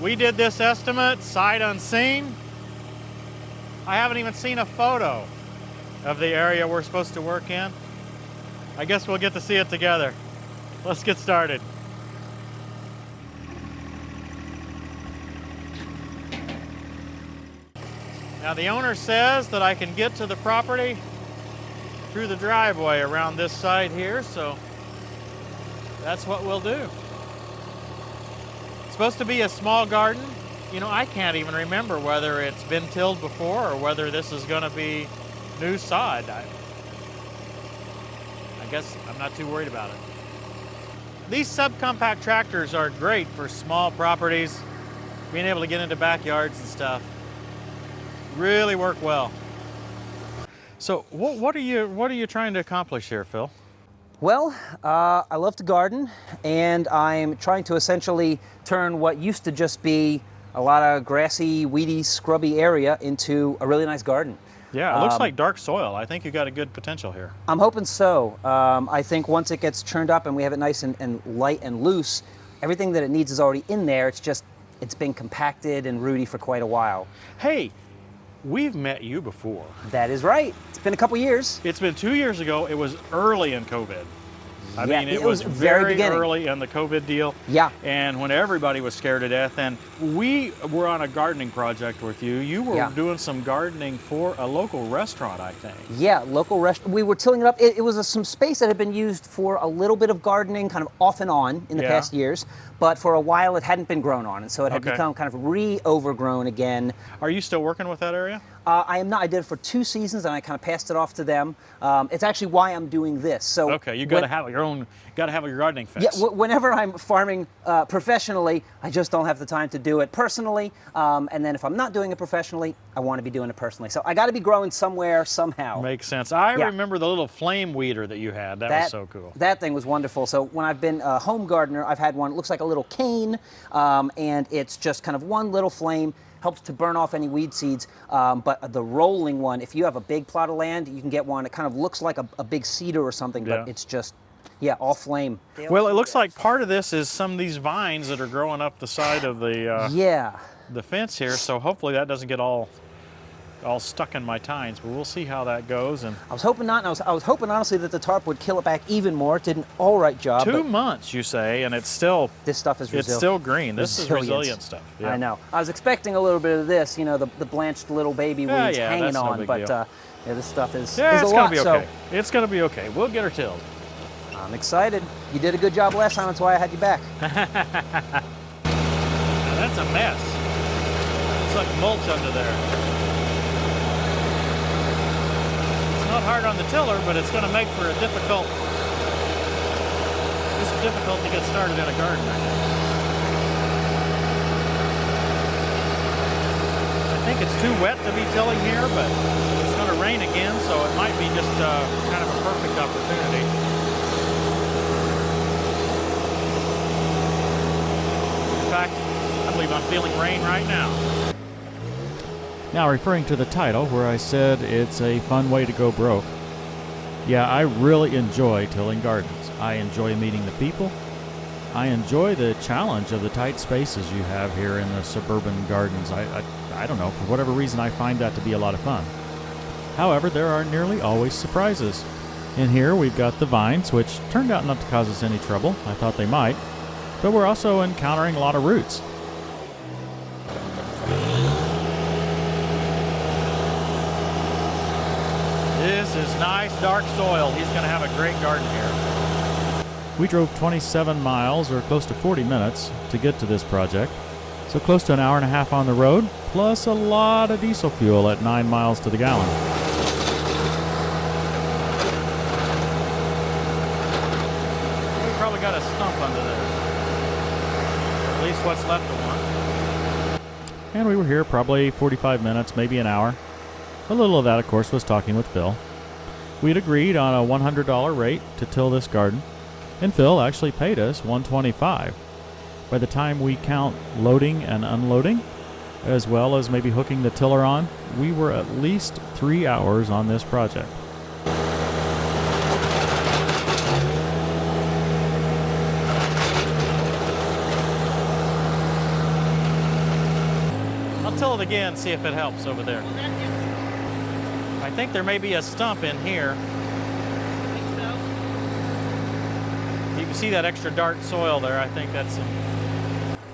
We did this estimate sight unseen. I haven't even seen a photo of the area we're supposed to work in. I guess we'll get to see it together. Let's get started. Now the owner says that I can get to the property through the driveway around this side here, so that's what we'll do. Supposed to be a small garden. You know, I can't even remember whether it's been tilled before or whether this is gonna be new sod. I, I guess I'm not too worried about it. These subcompact tractors are great for small properties, being able to get into backyards and stuff. Really work well. So what, what are you what are you trying to accomplish here, Phil? Well, uh, I love to garden, and I'm trying to essentially turn what used to just be a lot of grassy, weedy, scrubby area into a really nice garden. Yeah, it looks Um, like dark soil. I think you got a good potential here. I'm hoping so. Um, I think once it gets churned up and we have it nice and, and light and loose, everything that it needs is already in there. It's just, it's been compacted and rooty for quite a while. Hey, we've met you before. That is right. It's been a couple years. It's been two years ago. It was early in COVID. I Yeah, mean, it, it was, was very very early in the COVID deal. Yeah. And when everybody was scared to death, and we were on a gardening project with you. You were Yeah. doing some gardening for a local restaurant, I think. Yeah, local restaurant. We were tilling it up. It, it was a, some space that had been used for a little bit of gardening, kind of off and on in the Yeah. past years. But for a while, it hadn't been grown on, and so it had Okay. become kind of re-overgrown again. Are you still working with that area? Uh, I am not. I did it for two seasons, and I kind of passed it off to them. Um, it's actually why I'm doing this. So Okay, you got to have your own. Got to have your gardening Yeah, w- whenever I'm farming uh, professionally, I just don't have the time to do it personally. Um, and then if I'm not doing it professionally, I want to be doing it personally. So I got to be growing somewhere, somehow. Makes sense. I Yeah. remember the little flame weeder that you had. That, was so cool. That thing was wonderful. So when I've been a home gardener, I've had one. It looks like a little cane, um, and it's just kind of one little flame. Helps to burn off any weed seeds. Um, but the rolling one, if you have a big plot of land, you can get one. It kind of looks like a, a big seeder or something, Yeah. but it's just, yeah, all flame. Well, it looks like part of this is some of these vines that are growing up the side of the uh, Yeah. the fence here. So hopefully that doesn't get all all stuck in my tines. But we'll see how that goes. And I was hoping not. And I was, I was hoping honestly that the tarp would kill it back even more. It did an all right job. two but months, you say, and it's still this stuff is resilient. it's still green. This is resilient stuff. Yeah. I know. I was expecting a little bit of this, you know, the, the blanched little baby weeds Yeah, yeah, hanging that's no on, big but deal. uh, yeah, this stuff is, Yeah, is it's a gonna lot. be okay. It's gonna be okay. We'll get her tilled. I'm excited. You did a good job last time. That's why I had you back. That's a mess. It's like mulch under there. It's not hard on the tiller, but it's going to make for a difficult. It's difficult to get started in a garden. I think. I think it's too wet to be tilling here, but it's going to rain again, so it might be just uh, kind of a perfect opportunity. In fact, I believe I'm feeling rain right now. Now, referring to the title, where I said it's a fun way to go broke. Yeah, I really enjoy tilling gardens. I enjoy meeting the people. I enjoy the challenge of the tight spaces you have here in the suburban gardens. I, I, I don't know, for whatever reason, I find that to be a lot of fun. However, there are nearly always surprises. In here, we've got the vines, which turned out not to cause us any trouble. I thought they might. But we're also encountering a lot of roots. This is nice dark soil. He's going to have a great garden here. We drove 27 miles or close to 40 minutes to get to this project. So close to an hour and a half on the road, plus a lot of diesel fuel at 9 miles to the gallon. We probably got a stump under there. At least what's left of one. And we were here probably 45 minutes, maybe an hour. A little of that, of course, was talking with Phil. We'd agreed on a $100 rate to till this garden, and Phil actually paid us 125. By the time we count loading and unloading, as well as maybe hooking the tiller on, we were at least three hours on this project. I'll tilt it again, see if it helps over there. I think there may be a stump in here. You can see that extra dark soil there. I think that's.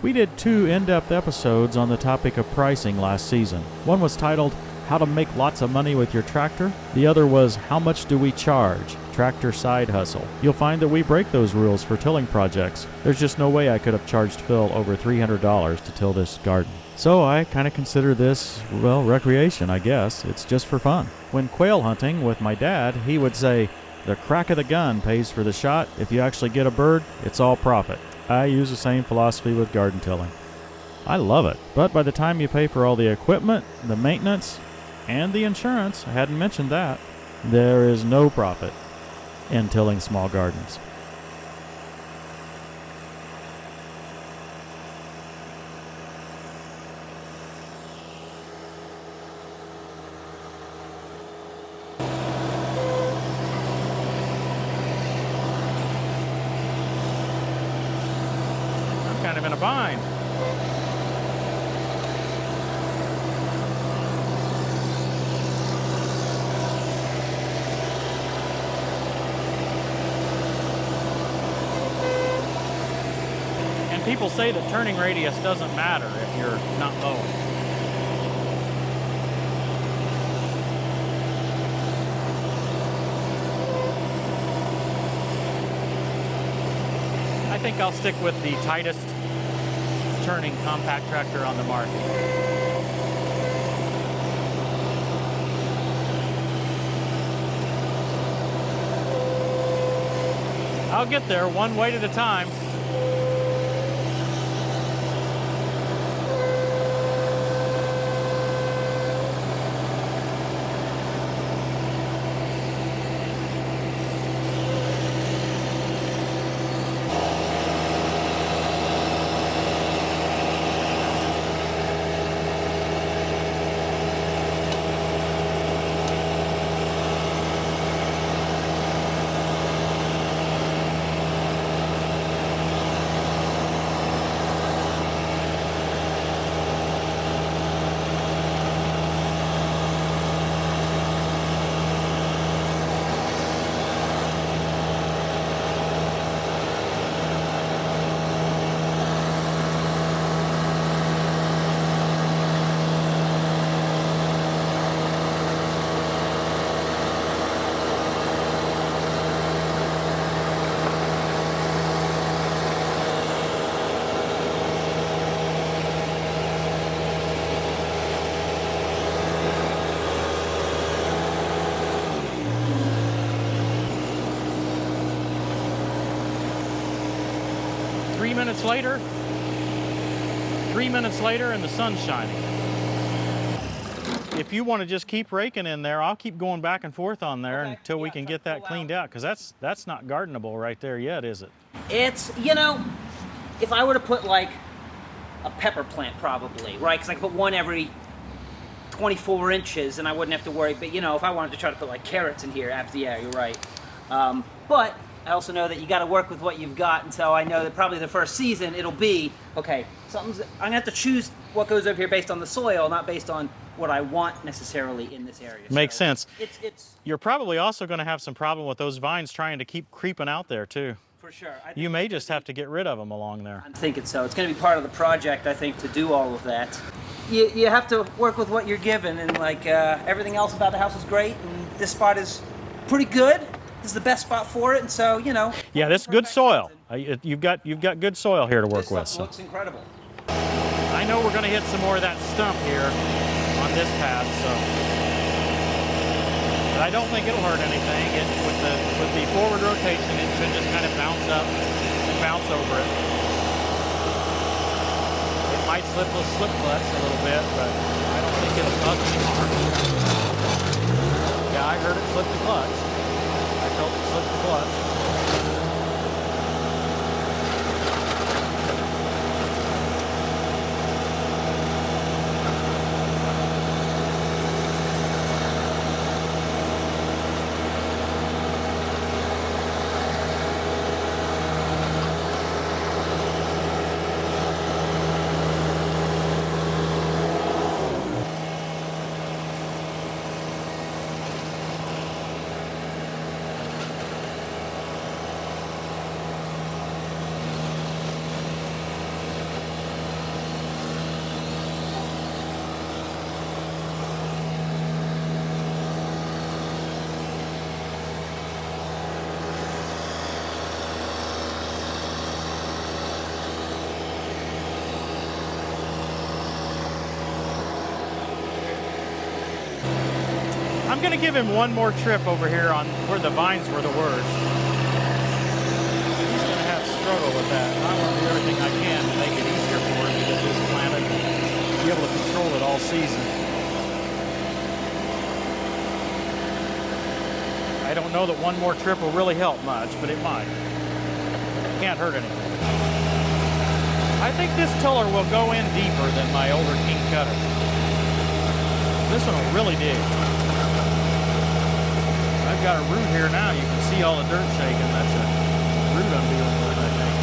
We did two in-depth episodes on the topic of pricing last season. One was titled How to Make Lots of Money with Your Tractor. The other was How Much Do We Charge? Tractor Side Hustle. You'll find that we break those rules for tilling projects. There's just no way I could have charged Phil over $300 to till this garden. So I kind of consider this, well, recreation, I guess. It's just for fun. When quail hunting with my dad, he would say, the crack of the gun pays for the shot. If you actually get a bird, it's all profit. I use the same philosophy with garden tilling. I love it. But by the time you pay for all the equipment, the maintenance, and the insurance, I hadn't mentioned that, there is no profit in tilling small gardens. kind of in a bind. And people say that turning radius doesn't matter if you're not mowing. I think I'll stick with the tightest turning compact tractor on the market. I'll get there one weight at a time. Three minutes later, three minutes later and the sun's shining. If you want to just keep raking in there, I'll keep going back and forth on there Okay, until we can get that cleaned out. out because that's that's not gardenable right there yet, is it? It's, you know, if I were to put like a pepper plant probably, right? Because I could put one every 24 inches and I wouldn't have to worry. But, you know, if I wanted to try to put like carrots in here, after, yeah, you're right. Um, but I also know that you got to work with what you've got. And so I know that probably the first season it'll be, okay, something's, I'm going to have to choose what goes over here based on the soil, not based on what I want necessarily in this area. Makes So sense. It's, it's You're probably also going to have some problem with those vines trying to keep creeping out there too. for sure. I You may just have to get rid of them along there. I'm thinking so. It's going to be part of the project, I think, to do all of that. You, you have to work with what you're given, and like uh, everything else about the house is great, and this spot is pretty good. This is the best spot for it, and so you know. Yeah, this good soil. Uh, you- You've got you've got good soil here to work This with. stuff So. looks incredible. I know we're going to hit some more of that stump here on this path, so. But I don't think it'll hurt anything. It, with the with the forward rotation, it should just kind of bounce up and bounce over it. It might slip a slip clutch a little bit, but I don't think it'll cause any harm. Yeah, I heard it slip the clutch. I felt it going to give him one more trip over here on where the vines were the worst. He's going to have struggle with that. I want to do everything I can to make it easier for him to get this planted, and be able to control it all season. I don't know that one more trip will really help much, but it might. Can't hurt anything. I think this tiller will go in deeper than my older King Kutter. This one will really dig. Got a root here now. You can see all the dirt shaking. That's a root I'm dealing with, I think.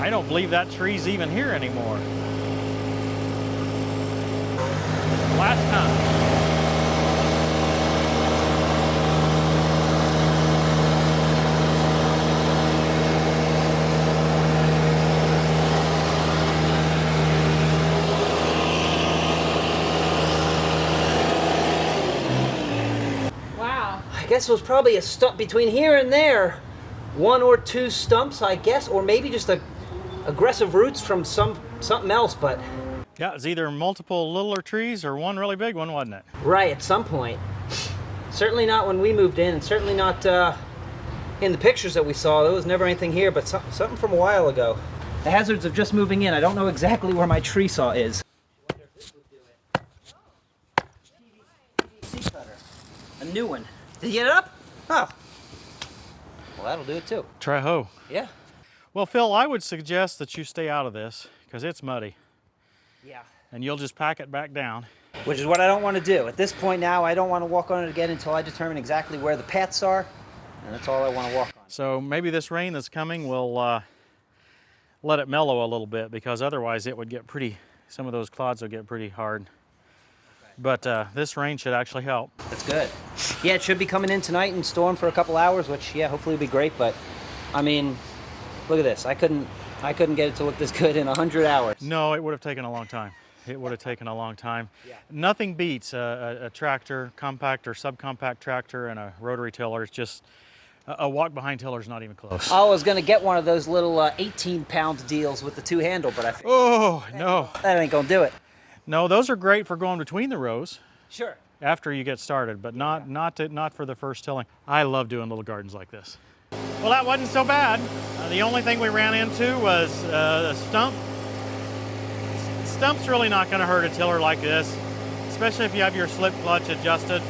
I don't believe that tree's even here anymore. Last time. Wow. I guess it was probably a stump between here and there. One or two stumps, I guess, or maybe just a aggressive roots from some something else, but Yeah, it's either multiple littler trees or one really big one, wasn't it? right at some point. Certainly not when we moved in, and certainly not uh, in the pictures that we saw. There was never anything here, but some, something from a while ago. The hazards of just moving in. I don't know exactly where my tree saw is. A new one. Did you get it up? Oh. Well, that'll do it too. Try hoe. Yeah. Well, Phil, I would suggest that you stay out of this because it's muddy Yeah. and you'll just pack it back down. Which is what I don't want to do. At this point now, I don't want to walk on it again until I determine exactly where the paths are, and that's all I want to walk on. So maybe this rain that's coming will uh, let it mellow a little bit because otherwise it would get pretty, some of those clods will get pretty hard. But uh, this rain should actually help. That's good. Yeah, it should be coming in tonight and storm for a couple hours, which yeah, hopefully will be great. But I mean, look at this. I couldn't, I couldn't get it to look this good in hundred hours. No, it would have taken a long time. It would have taken a long time. Yeah. Nothing beats a, a, a tractor, compact or subcompact tractor, and a rotary tiller. It's just a, a walk behind tiller is not even close. I was gonna get one of those little uh, 18 pound deals with the two handle, but I figured Oh no, that ain't gonna do it. no, those are great for going between the rows Sure. after you get started, but not not to, not for the first tilling. I love doing little gardens like this. Well, that wasn't so bad. Uh, the only thing we ran into was uh, a stump. S- Stump's really not going to hurt a tiller like this, especially if you have your slip clutch adjusted.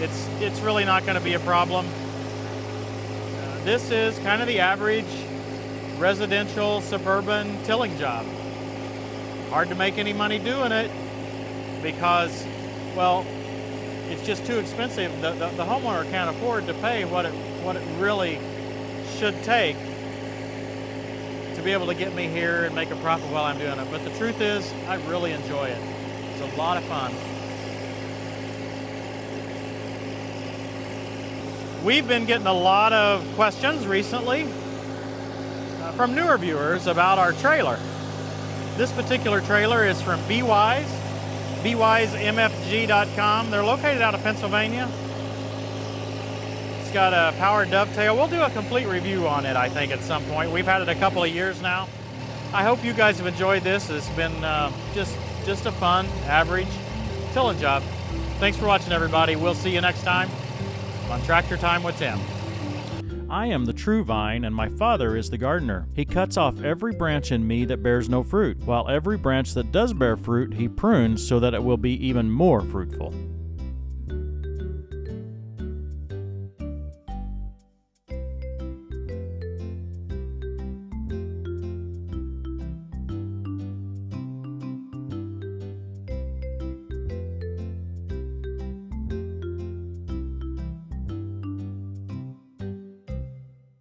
It's it's really not going to be a problem. Uh, this is kind of the average residential suburban tilling job. Hard to make any money doing it because, well, it's just too expensive. The, the, the homeowner can't afford to pay what it what it really should take to be able to get me here and make a profit while I'm doing it. But the truth is, I really enjoy it. It's a lot of fun. We've been getting a lot of questions recently uh, from newer viewers about our trailer. This particular trailer is from BWise, bwisemfg.com. They're located out of Pennsylvania. Got a power dovetail. We'll do a complete review on it, I think, at some point. We've had it a couple of years now. I hope you guys have enjoyed this. It's been uh, just just a fun, average tilling job. Thanks for watching, everybody. We'll see you next time on Tractor Time with Tim. I am the true vine, and my father is the gardener. He cuts off every branch in me that bears no fruit, while every branch that does bear fruit he prunes so that it will be even more fruitful.